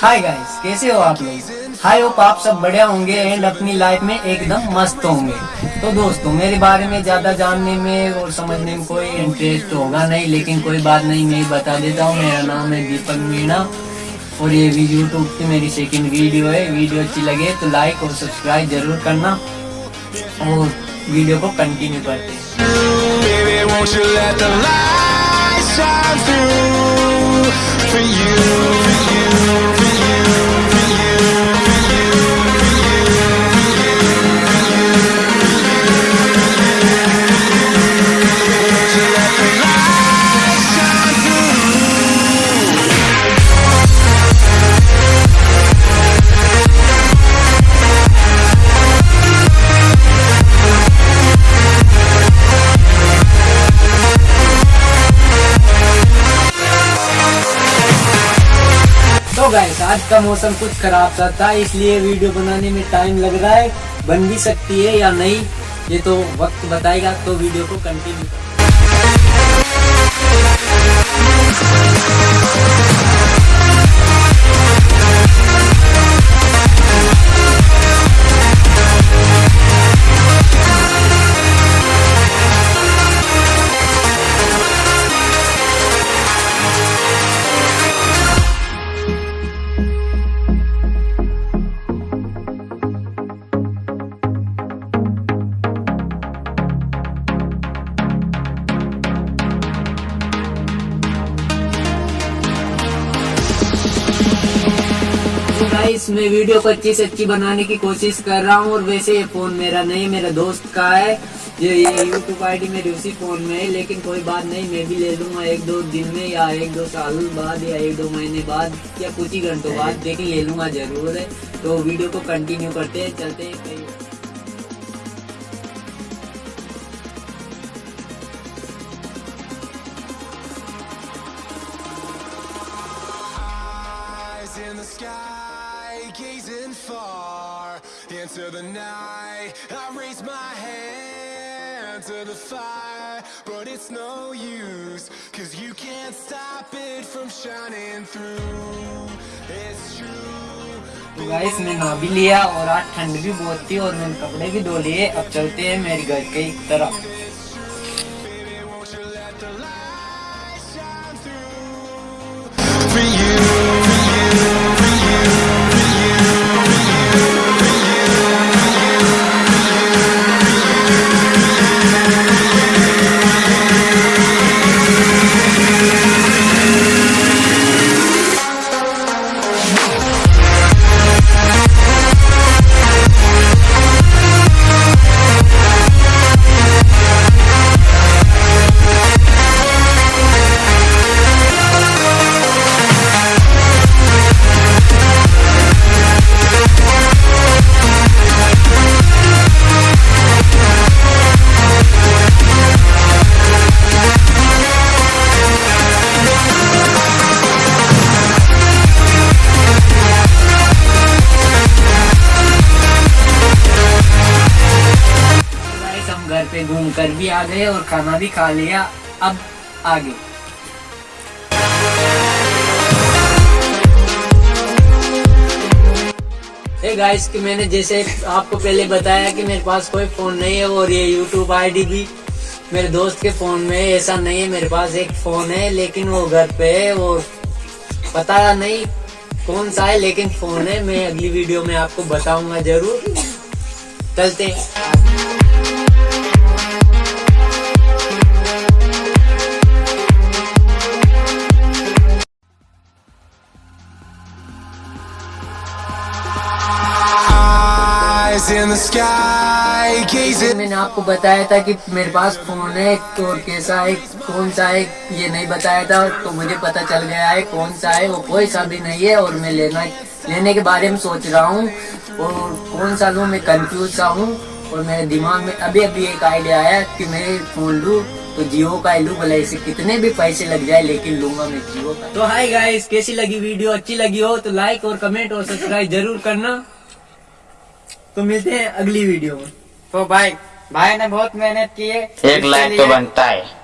Hi guys कैसे हो आप लोग? हाय होप आप सब बढ़िया होंगे एंड अपनी लाइफ में एकदम मस्त होंगे। तो दोस्तों, मेरे बारे में ज़्यादा जानने में और समझने में कोई इंटरेस्ट होगा नहीं, लेकिन कोई बात नहीं, मैं बता देता हूँ। मेरा नाम है दीपक मीणा और ये भी यूट्यूब पे मेरी सेकंड वीडियो है। वीडियो अच्छी लगे तो लाइक और सब्सक्राइब ज़रूर करना और वीडियो को कंटिन्यू करते you, गाइस आज का मौसम कुछ खराब सा था, इसलिए वीडियो बनाने में टाइम लग रहा है। बन भी सकती है या नहीं, ये तो वक्त बताएगा तो वीडियो को कंटिन्यू गाइस मैं वीडियो को अच्छी से अच्छी बनाने की कोशिश कर रहा हूँ और वैसे ये फ़ोन मेरा नहीं मेरा दोस्त का है। ये ये यूट्यूब आईडी मेरी उसी फ़ोन में है लेकिन कोई बात नहीं मैं भी ले लूँगा एक दो दिन में या एक दो साल बाद या एक दो महीने बाद या कुछ ही घंटों बाद लेकिन ले लूँगा ज़रूर है। तो वीडियो को कंटिन्यू करते हैं चलते हैं in the sky, gazing far into the night. I raise my hand to the fire, but it's no use, cause you can't stop it from shining through. It's true. तो guys मैं नहा भी लिया और आज ठंड भी बहुत थी और मैंने कपड़े भी धो लिए अब चलते हैं मेरे घर के तरफ़ घूम कर भी आ गए और खाना भी खा लिया। अब आगे। गाइस कि मैंने जैसे आपको पहले बताया कि मेरे पास कोई फ़ोन नहीं है और ये यूट्यूब आईडी भी मेरे दोस्त के फ़ोन में ऐसा नहीं है, मेरे पास एक फ़ोन है, लेकिन वो घर पे है और पता नहीं कौन सा है, लेकिन फ़ोन है। मैं अगली वीडियो में आपको बताऊँगा ज़रूर। चलते हैं। मैंने आपको बताया था कि मेरे पास फ़ोन है और कैसा है कौन सा है ये नहीं बताया था तो मुझे पता चल गया है कौन सा है वो कोई सा भी नहीं है और मैं लेना लेने के बारे में सोच रहा हूँ और कौन सा लूँ मैं कंफ्यूज सा हूँ और मेरे दिमाग में अभी अभी एक आइडिया आया कि मैं फ़ोन लूँ तो जियो का ही लूँ भले इसे कितने भी पैसे लग जाए लेकिन लूँगा मैं जियो का। तो हाय गाइस कैसी लगी वीडियो? अच्छी लगी हो तो लाइक और कमेंट और सब्सक्राइब ज़रूर करना। तो मिलते हैं अगली वीडियो में। तो भाई भाई ने बहुत मेहनत की है। एक लाइक तो बनता है।